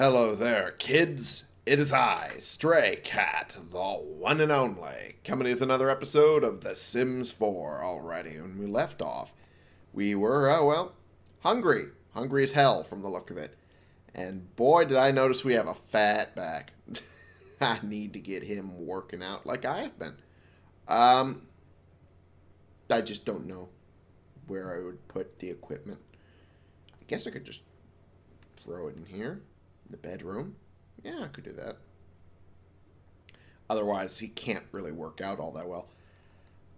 Hello there, kids. It is I, Stray Cat, the one and only, coming with another episode of The Sims 4. Alrighty, when we left off, we were, oh well, hungry. Hungry as hell from the look of it. And boy, did I notice we have a fat back. I need to get him working out like I have been. Um, I just don't know where I would put the equipment. I guess I could just throw it in here, the bedroom. Yeah, I could do that. Otherwise, he can't really work out all that well.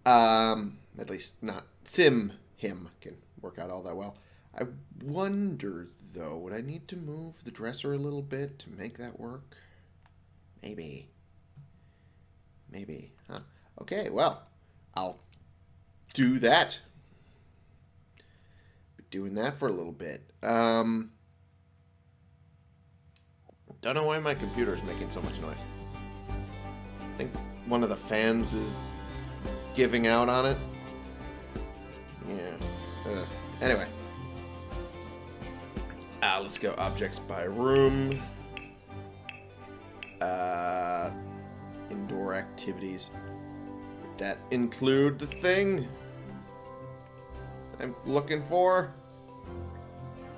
Um, at least not Sim him can work out all that well. I wonder though, would I need to move the dresser a little bit to make that work? Maybe. Maybe. Huh. Okay, well, I'll do that. Be doing that for a little bit. Um, don't know why my computer is making so much noise. I think one of the fans is giving out on it. Yeah. Ugh. Anyway. Ah, let's go objects by room. Uh, indoor activities. That include the thing I'm looking for?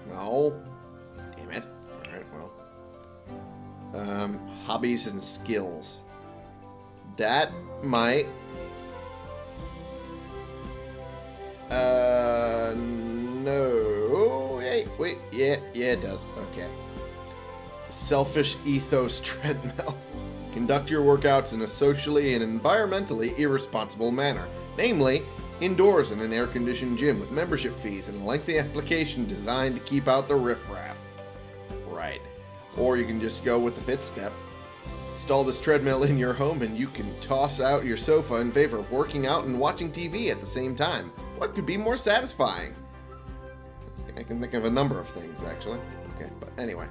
No. Um, hobbies and skills. That might... Uh, no. Wait, wait. Yeah, yeah, it does. Okay. Selfish ethos treadmill. Conduct your workouts in a socially and environmentally irresponsible manner. Namely, indoors in an air-conditioned gym with membership fees and a lengthy application designed to keep out the riffraff. Or you can just go with the fit step. Install this treadmill in your home and you can toss out your sofa in favor of working out and watching TV at the same time. What could be more satisfying? I can think of a number of things, actually. Okay, but anyway.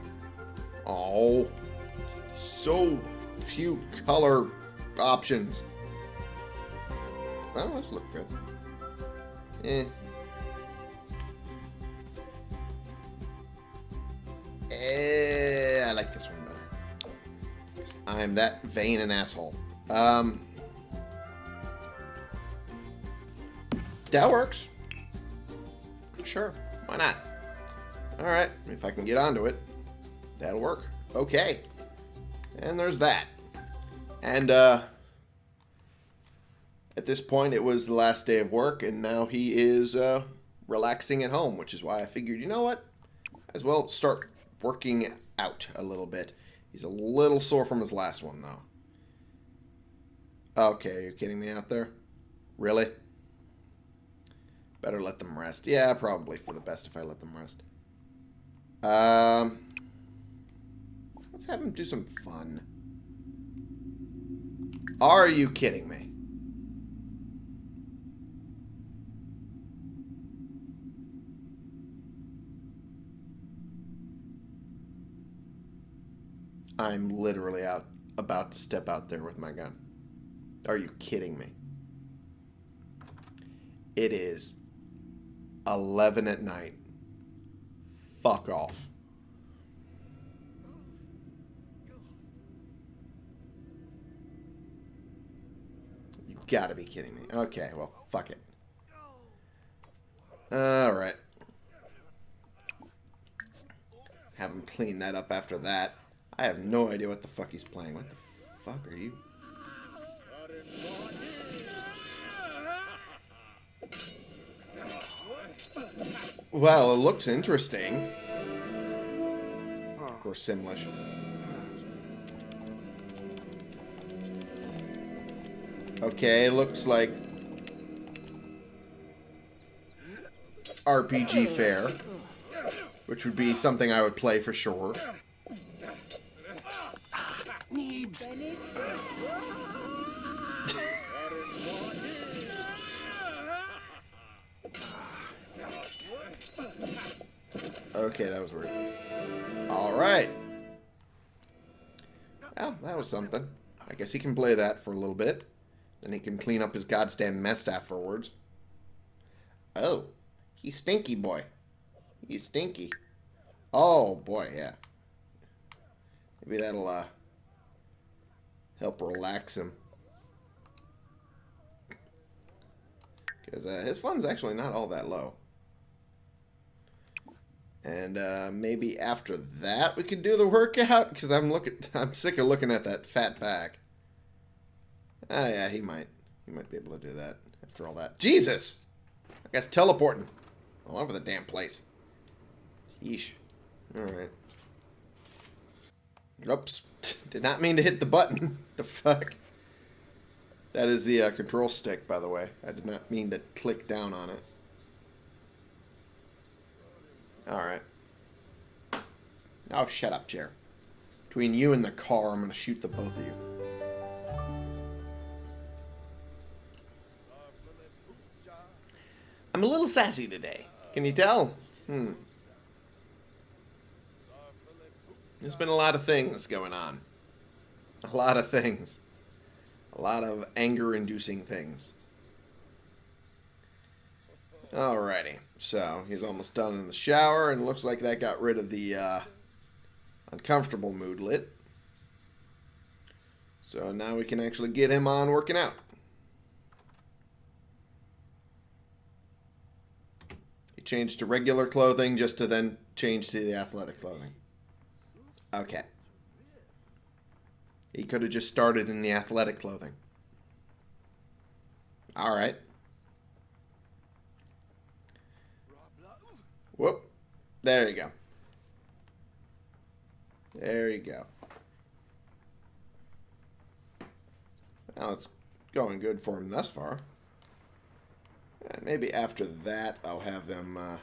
Oh, so few color options. Well, let's look good. Eh. Eh, like this one better. I'm that vain an asshole. Um, that works. Sure, why not? Alright, if I can get onto it, that'll work. Okay. And there's that. And, uh, at this point, it was the last day of work, and now he is, uh, relaxing at home, which is why I figured, you know what? As well start working out a little bit. He's a little sore from his last one, though. Okay, are you're kidding me out there? Really? Better let them rest. Yeah, probably for the best if I let them rest. Um, let's have him do some fun. Are you kidding me? I'm literally out about to step out there with my gun. Are you kidding me? It is 11 at night. Fuck off. You gotta be kidding me. Okay, well, fuck it. Alright. Have him clean that up after that. I have no idea what the fuck he's playing. What the fuck are you? Well, it looks interesting. Of course, Simlish. Okay, it looks like RPG fare, which would be something I would play for sure. Neebs. Okay, that was weird. Alright. Well, that was something. I guess he can play that for a little bit. Then he can clean up his goddamn mess afterwards. Oh. He's stinky boy. He's stinky. Oh, boy, yeah. Maybe that'll uh, help relax him. Because uh, his fun's actually not all that low. And uh, maybe after that we could do the workout because I'm looking, I'm sick of looking at that fat back. Ah, yeah, he might, he might be able to do that after all that. Jesus, I guess teleporting all over the damn place. Yeesh. All right. Oops, did not mean to hit the button. the fuck. That is the uh, control stick, by the way. I did not mean to click down on it. Alright. Oh, shut up, chair. Between you and the car, I'm going to shoot the both of you. I'm a little sassy today. Can you tell? Hmm. There's been a lot of things going on. A lot of things. A lot of anger-inducing things. Alrighty. So, he's almost done in the shower, and looks like that got rid of the uh, uncomfortable moodlet. So now we can actually get him on working out. He changed to regular clothing just to then change to the athletic clothing. Okay. He could have just started in the athletic clothing. Alright. Whoop. There you go. There you go. Now it's going good for him thus far. And maybe after that, I'll have him uh,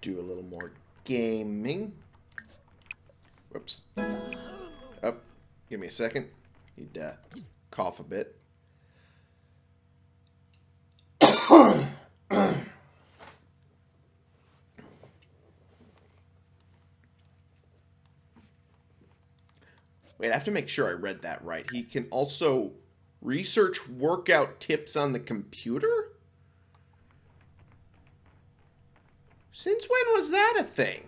do a little more gaming. Whoops. Up. Give me a second. He'd uh, cough a bit. Wait, I have to make sure I read that right. He can also research workout tips on the computer? Since when was that a thing?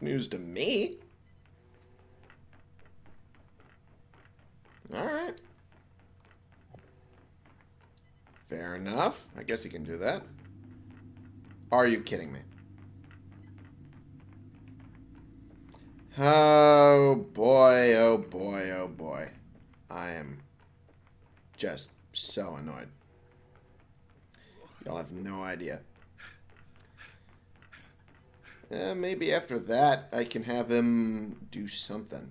News to me. Alright. Fair enough. I guess he can do that. Are you kidding me? Oh boy, oh boy, oh boy. I am just so annoyed. Y'all have no idea. Eh, maybe after that I can have him do something.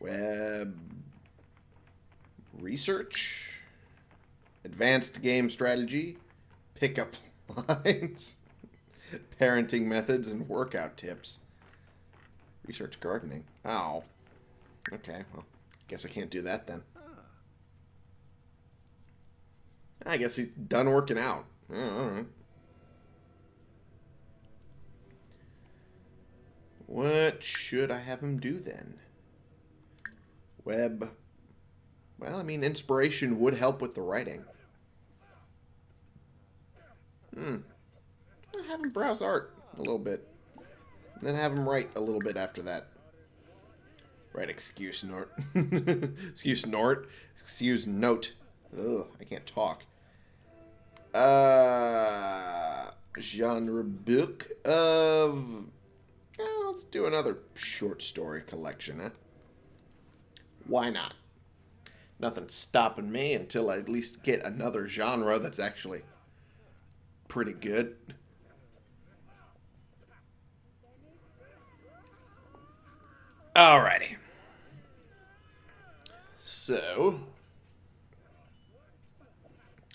Web research, advanced game strategy, pickup lines. Parenting methods and workout tips. Research gardening. Oh. Okay, well, guess I can't do that then. I guess he's done working out. alright. What should I have him do then? Web. Well, I mean, inspiration would help with the writing. Hmm have him browse art a little bit. And then have him write a little bit after that. Right, excuse Nort. excuse Nort. Excuse note. Ugh, I can't talk. Uh, genre book of... Let's do another short story collection, huh? Why not? Nothing's stopping me until I at least get another genre that's actually pretty good. Alrighty. So,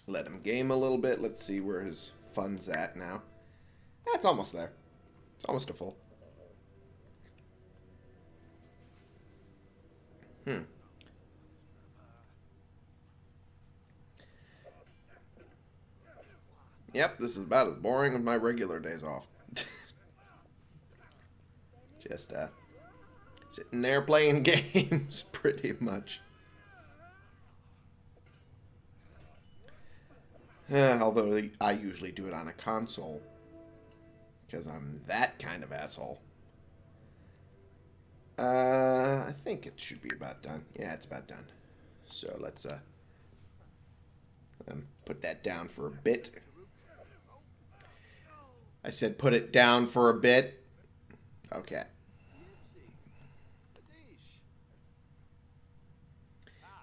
let him game a little bit. Let's see where his fun's at now. That's almost there. It's almost a full. Hmm. Yep, this is about as boring as my regular days off. Just, uh, Sitting there playing games, pretty much. Although I usually do it on a console. Because I'm that kind of asshole. Uh, I think it should be about done. Yeah, it's about done. So let's uh, um, put that down for a bit. I said put it down for a bit. Okay.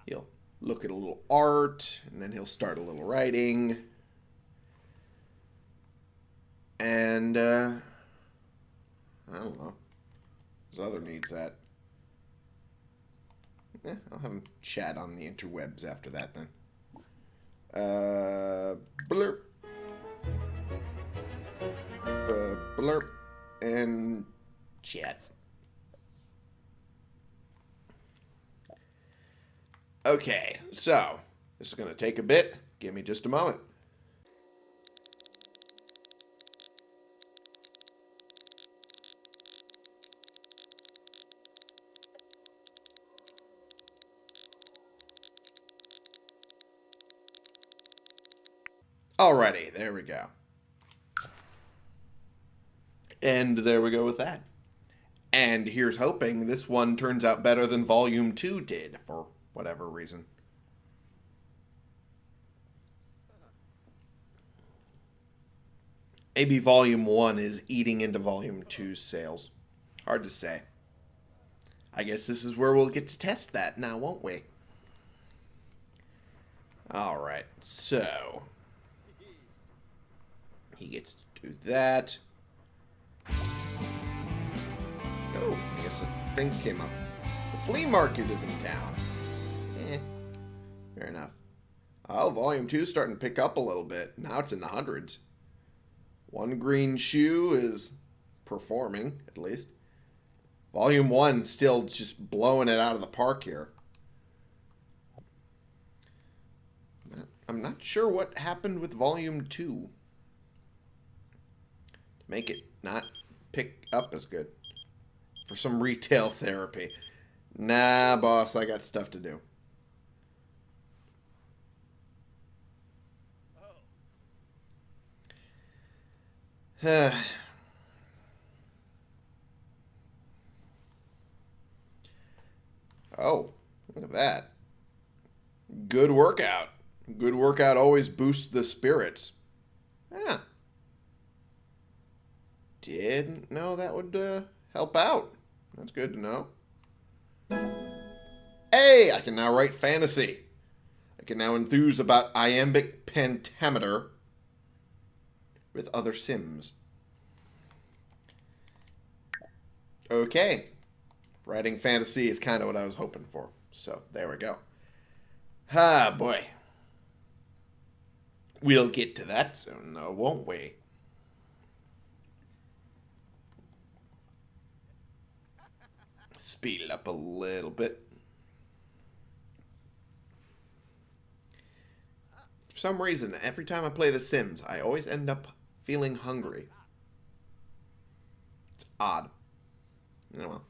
He'll look at a little art, and then he'll start a little writing. And, uh, I don't know. His other needs that. Yeah, I'll have him chat on the interwebs after that then. Uh, blurp. Uh, blurp. And chat. Okay, so this is going to take a bit. Give me just a moment. Alrighty, there we go. And there we go with that. And here's hoping this one turns out better than Volume 2 did, for whatever reason. Maybe Volume 1 is eating into Volume 2's sales. Hard to say. I guess this is where we'll get to test that now, won't we? Alright, so... He gets to do that. Oh, I guess a thing came up. The flea market is in town. Eh, fair enough. Oh, Volume 2 is starting to pick up a little bit. Now it's in the hundreds. One Green Shoe is performing, at least. Volume 1 still just blowing it out of the park here. I'm not sure what happened with Volume 2 make it not pick up as good. For some retail therapy. Nah, boss, I got stuff to do. oh, look at that. Good workout. Good workout always boosts the spirits. Yeah didn't know that would uh, help out. That's good to know. Hey, I can now write fantasy. I can now enthuse about iambic pentameter with other sims. Okay. Writing fantasy is kind of what I was hoping for. So, there we go. Ah, boy. We'll get to that soon, though, won't we? Speed it up a little bit. For some reason, every time I play The Sims, I always end up feeling hungry. It's odd. Know, well.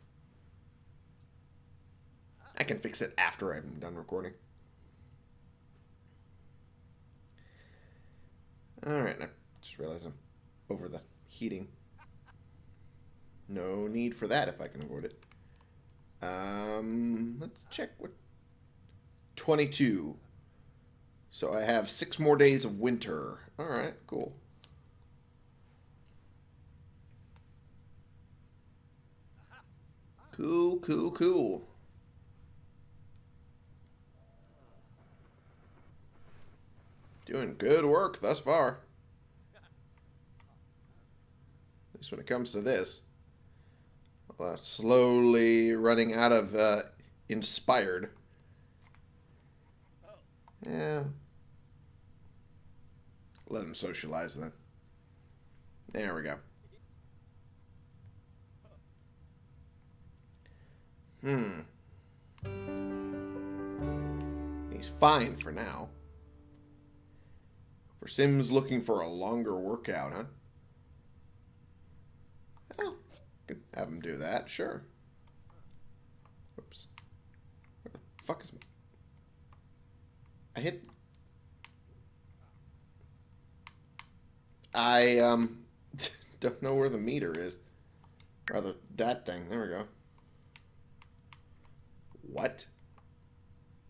I can fix it after I'm done recording. Alright, I just realized I'm over the heating. No need for that if I can avoid it. Um, let's check what. 22. So I have six more days of winter. All right, cool. Cool, cool, cool. Doing good work thus far. At least when it comes to this uh, slowly running out of uh, inspired. Yeah. Let him socialize then. There we go. Hmm. He's fine for now. For Sims looking for a longer workout, huh? Could have him do that, sure. Oops. Where the fuck is... me. I hit... I, um... don't know where the meter is. Rather, that thing. There we go. What?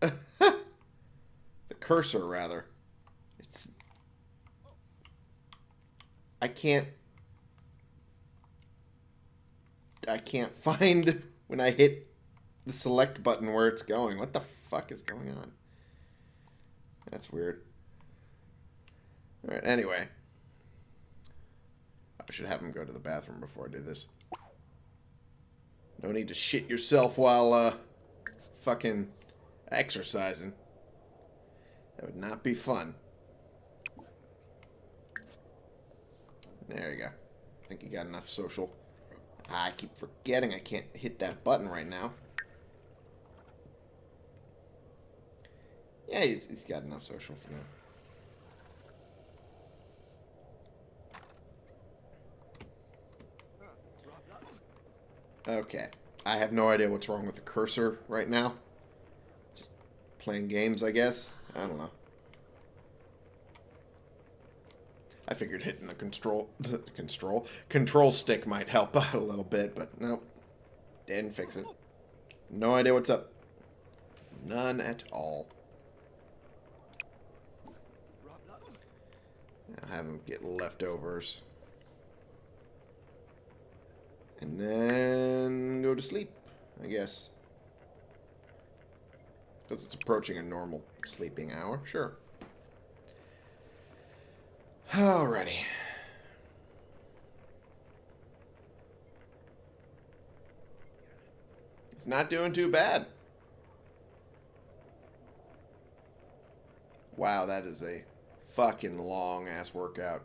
the cursor, rather. It's... I can't... I can't find when I hit the select button where it's going. What the fuck is going on? That's weird. Alright, anyway. I should have him go to the bathroom before I do this. No need to shit yourself while, uh, fucking exercising. That would not be fun. There you go. I think you got enough social. I keep forgetting I can't hit that button right now. Yeah, he's, he's got enough social for now. Okay. I have no idea what's wrong with the cursor right now. Just playing games, I guess. I don't know. I figured hitting the control, control, control stick might help out a little bit, but no, didn't fix it. No idea what's up. None at all. I'll have him get leftovers. And then go to sleep, I guess. Because it's approaching a normal sleeping hour. Sure. Alrighty. It's not doing too bad. Wow, that is a fucking long ass workout.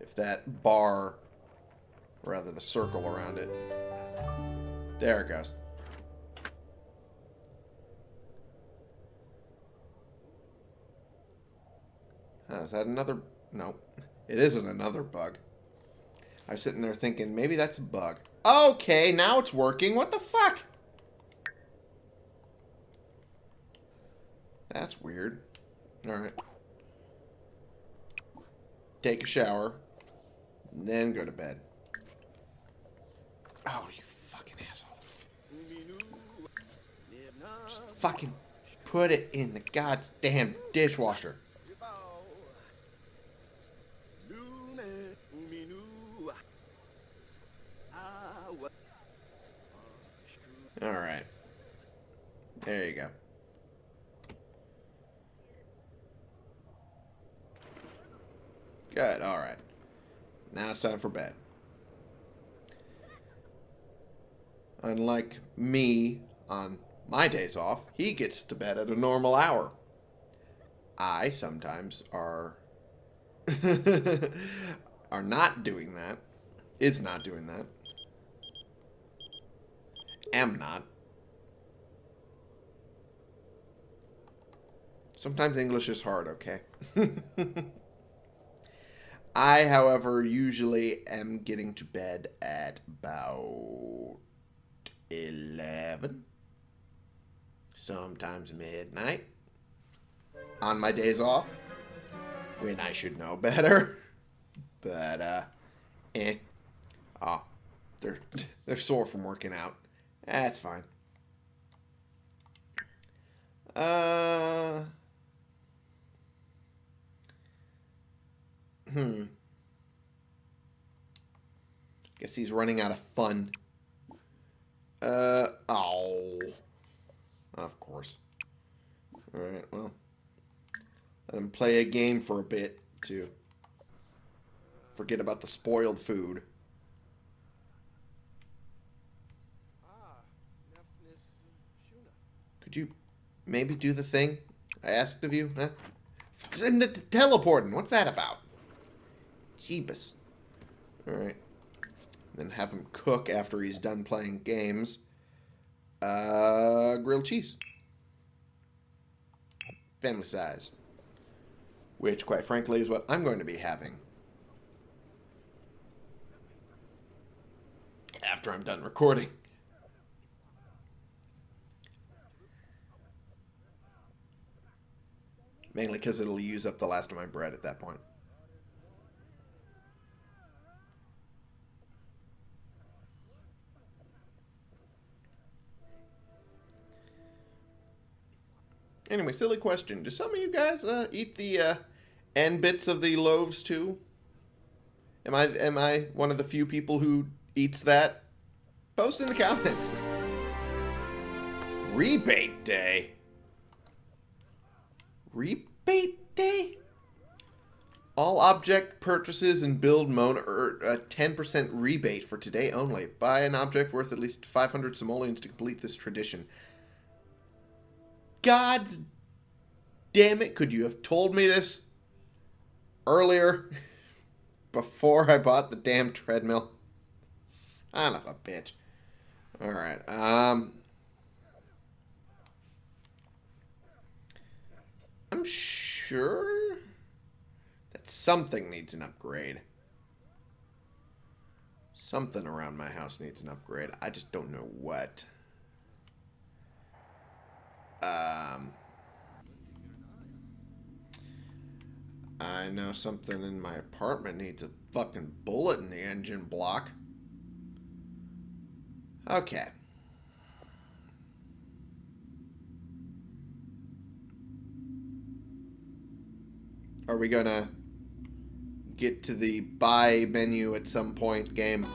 If that bar rather the circle around it. There it goes. Oh, is that another... No, it isn't another bug. I was sitting there thinking, maybe that's a bug. Okay, now it's working. What the fuck? That's weird. Alright. Take a shower. Then go to bed. Oh, you fucking asshole. Just fucking put it in the goddamn dishwasher. Alright. There you go. Good, alright. Now it's time for bed. Unlike me on my days off, he gets to bed at a normal hour. I sometimes are are not doing that. Is not doing that. Am not. Sometimes English is hard, okay? I, however, usually am getting to bed at about 11. Sometimes midnight. On my days off. When I should know better. But, uh, eh. Oh, they're, they're sore from working out. That's fine. Uh... Hmm. Guess he's running out of fun. Uh, oh. Of course. Alright, well. Let him play a game for a bit to forget about the spoiled food. Could you maybe do the thing I asked of you? Huh? And the teleporting, what's that about? Jeebus. Alright then have him cook after he's done playing games. Uh, grilled cheese. Family size. Which, quite frankly, is what I'm going to be having. After I'm done recording. Mainly because it'll use up the last of my bread at that point. Anyway, silly question. Do some of you guys uh, eat the uh, end bits of the loaves too? Am I am I one of the few people who eats that? Post in the comments. Rebate day. Rebate day? All object purchases and build mode are a 10% rebate for today only. Buy an object worth at least 500 simoleons to complete this tradition. God's damn it, could you have told me this earlier before I bought the damn treadmill? Son of a bitch. Alright, um... sure that something needs an upgrade. Something around my house needs an upgrade. I just don't know what. Um, I know something in my apartment needs a fucking bullet in the engine block. Okay. Are we gonna get to the buy menu at some point game?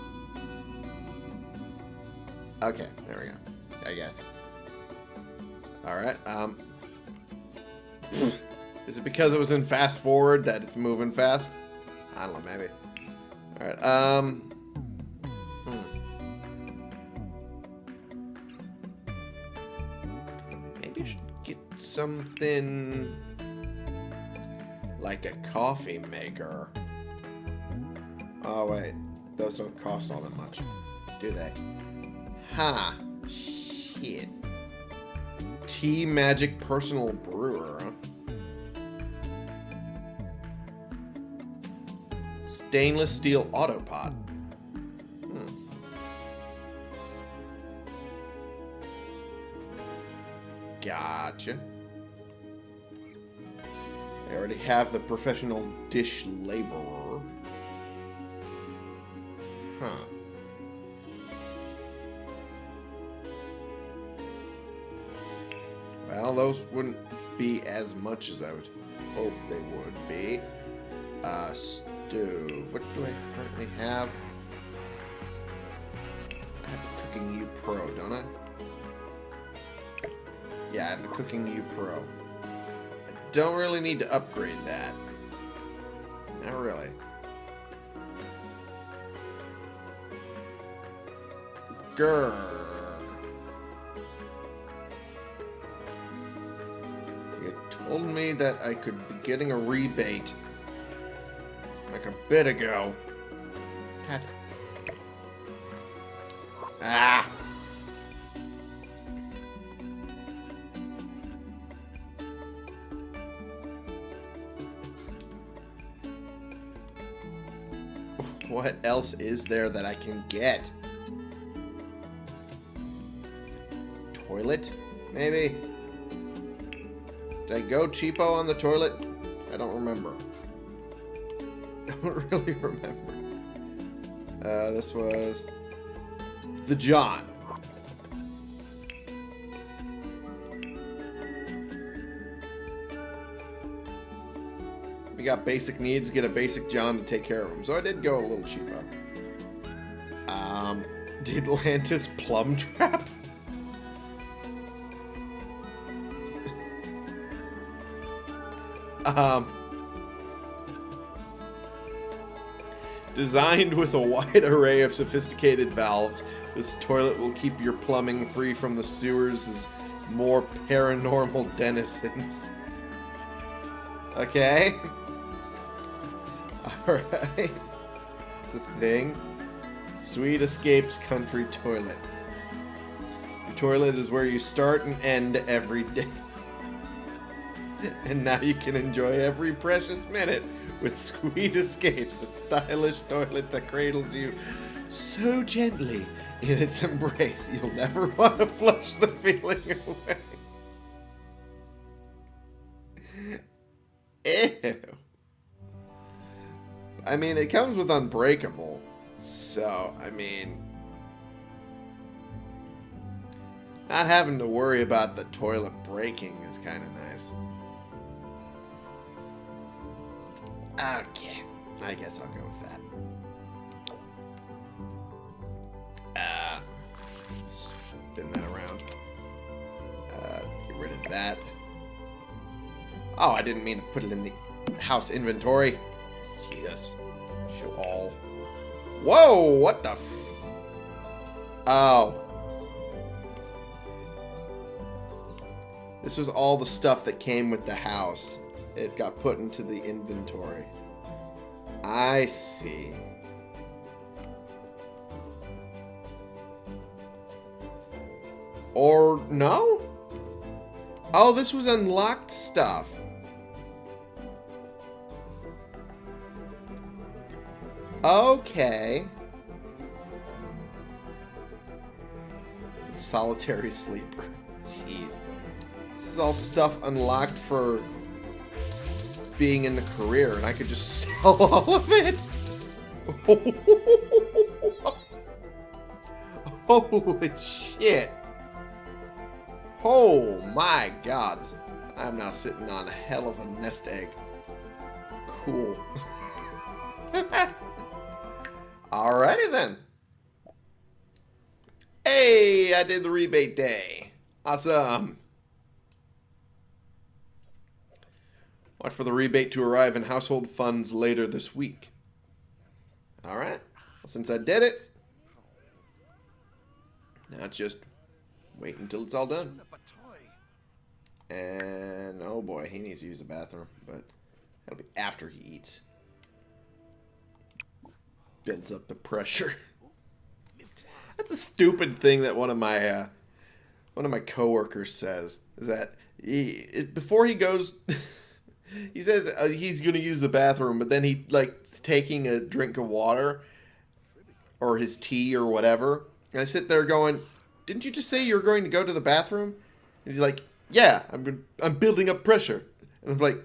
Okay, there we go. I guess. Alright, um... Is it because it was in fast forward that it's moving fast? I don't know, maybe. Alright, um... Hmm. Maybe you should get something... Like a coffee maker. Oh, wait. Those don't cost all that much. Do they? Ha! Huh. Shit. Tea Magic Personal Brewer. Stainless steel autopot. Hmm. Gotcha. Already have the professional dish laborer. Huh. Well, those wouldn't be as much as I would hope they would be. Uh, stove. What do I currently have? I have the Cooking You Pro, don't I? Yeah, I have the Cooking You Pro. Don't really need to upgrade that. Not really. Grr. You told me that I could be getting a rebate like a bit ago. God. Ah! What else is there that I can get? Toilet? Maybe? Did I go cheapo on the toilet? I don't remember. don't really remember. Uh, this was the John. We got basic needs, get a basic John to take care of them. So I did go a little cheaper. Um, did Atlantis plum trap? Um, designed with a wide array of sophisticated valves, this toilet will keep your plumbing free from the sewers' as more paranormal denizens. Okay? Alright. It's a thing. Sweet Escapes Country Toilet. Your toilet is where you start and end every day. and now you can enjoy every precious minute with Sweet Escapes, a stylish toilet that cradles you so gently in its embrace you'll never want to flush the feeling away. Ew. I mean, it comes with Unbreakable, so, I mean... Not having to worry about the toilet breaking is kind of nice. Okay. I guess I'll go with that. Uh, spin that around. Uh, get rid of that. Oh, I didn't mean to put it in the house inventory. Jesus. Show all. Whoa, what the Oh. This was all the stuff that came with the house. It got put into the inventory. I see. Or no? Oh, this was unlocked stuff. Okay. Solitary sleeper. Jeez. This is all stuff unlocked for being in the career, and I could just sell all of it. Holy shit. Oh my god. I'm now sitting on a hell of a nest egg. Cool. Alrighty then. Hey, I did the rebate day. Awesome. Watch for the rebate to arrive in household funds later this week. Alright. Well, since I did it, now it's just wait until it's all done. And, oh boy, he needs to use the bathroom, but that'll be after he eats. Builds up the pressure. That's a stupid thing that one of my uh, one of my coworkers says is that he before he goes he says uh, he's going to use the bathroom but then he like taking a drink of water or his tea or whatever. And I sit there going didn't you just say you're going to go to the bathroom? And he's like yeah I'm I'm building up pressure. And I'm like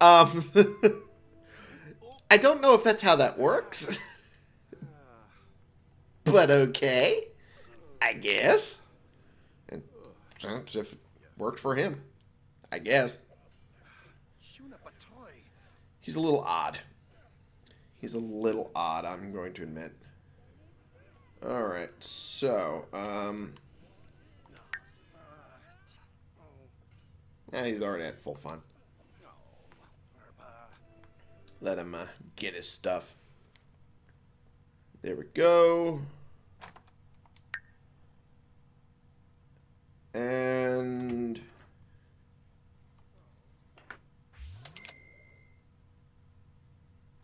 um I don't know if that's how that works but okay. I guess. And if it worked for him, I guess. He's a little odd. He's a little odd, I'm going to admit. Alright, so, um... Yeah, he's already at full fun. Let him uh, get his stuff. There we go. And...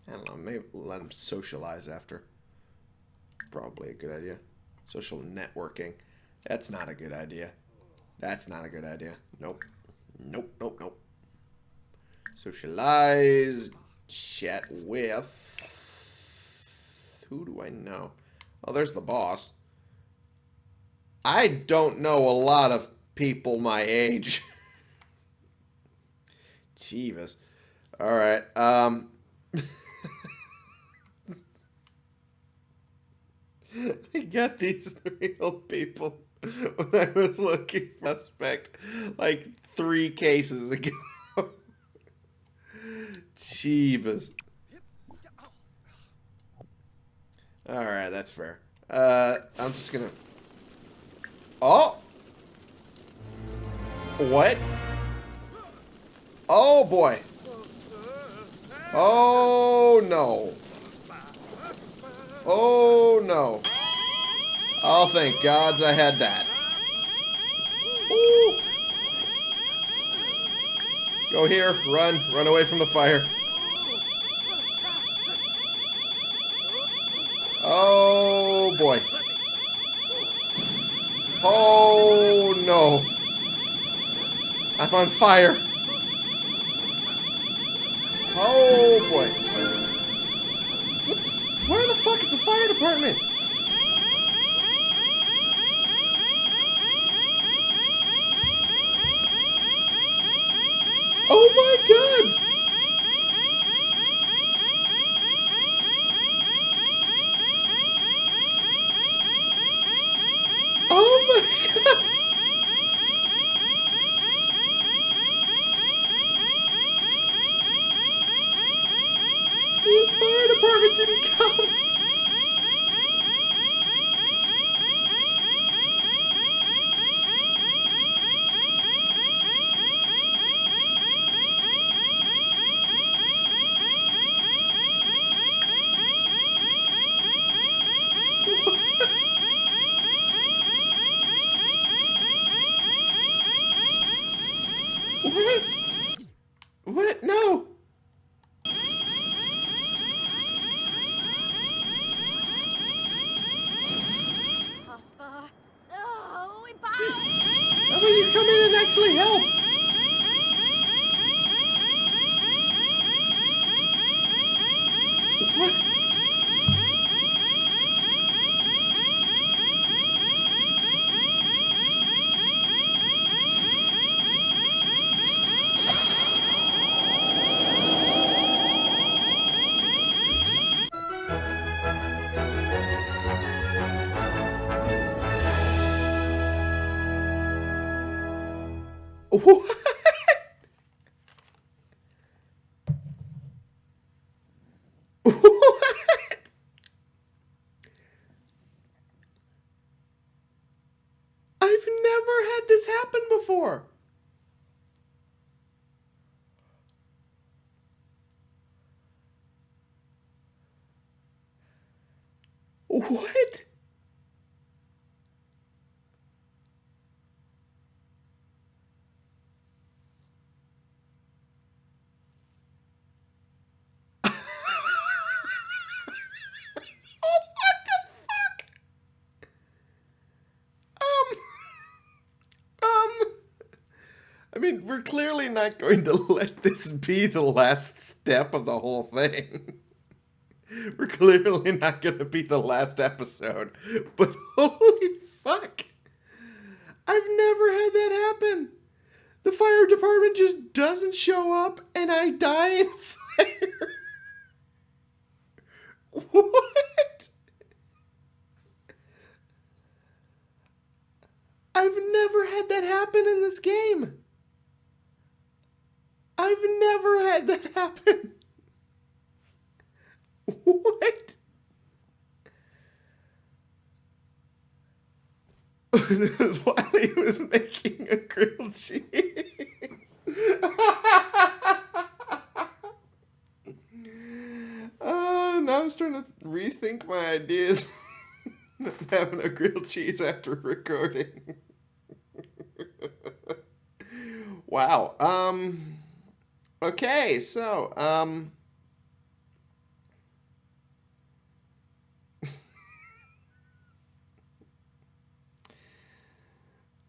I don't know, maybe let him socialize after. Probably a good idea. Social networking. That's not a good idea. That's not a good idea. Nope. Nope, nope, nope. Socialize. Chat with. Who do I know? Oh, there's the boss. I don't know a lot of people my age. Jeeves. Alright, um... I got these real people when I was looking suspect like three cases ago. Jeebus. Alright, that's fair. Uh, I'm just gonna... Oh! What? Oh, boy. Oh, no. Oh, no. Oh, thank gods I had that. Ooh. Go here, run, run away from the fire. Oh, boy. Oh, no. I'm on fire. Oh, boy. Where the fuck is the fire department? What? What? I've never had this happen before. What? Oh, what the fuck? Um, um, I we're clearly not going to let this be the last step of the whole thing. We're clearly not going to be the last episode. But holy fuck. I've never had that happen. The fire department just doesn't show up and I die in fire. What? I've never had that happen in this game. I've never had that happen. What? while he was making a grilled cheese. uh, now I'm starting to rethink my ideas. Having a grilled cheese after recording. wow. Um. Okay, so um.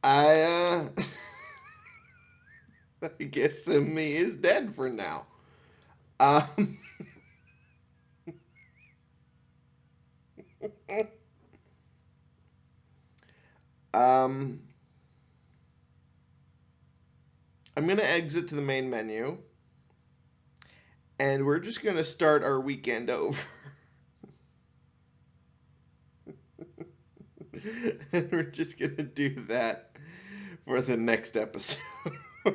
I uh I guess me is dead for now. Um Um I'm going to exit to the main menu and we're just going to start our weekend over. and we're just going to do that for the next episode.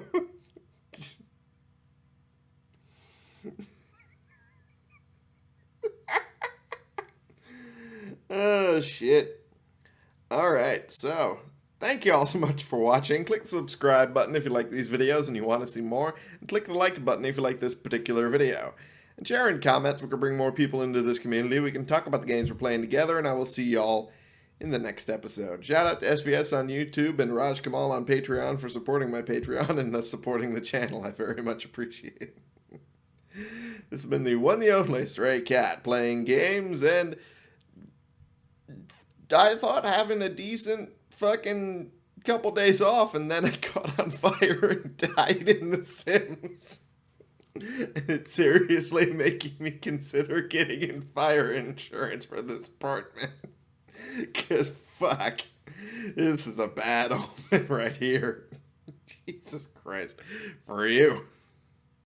oh, shit. All right, so thank you all so much for watching. Click the subscribe button if you like these videos and you want to see more, and click the like button if you like this particular video. And share in comments, we can bring more people into this community. We can talk about the games we're playing together, and I will see y'all in the next episode. Shout out to SVS on YouTube and Raj Kamal on Patreon for supporting my Patreon and thus supporting the channel. I very much appreciate it. this has been the one the only Stray Cat playing games and I thought having a decent fucking couple days off and then I caught on fire and died in The Sims. And it's seriously making me consider getting in fire insurance for this apartment. Because, fuck, this is a bad omen right here. Jesus Christ. For you.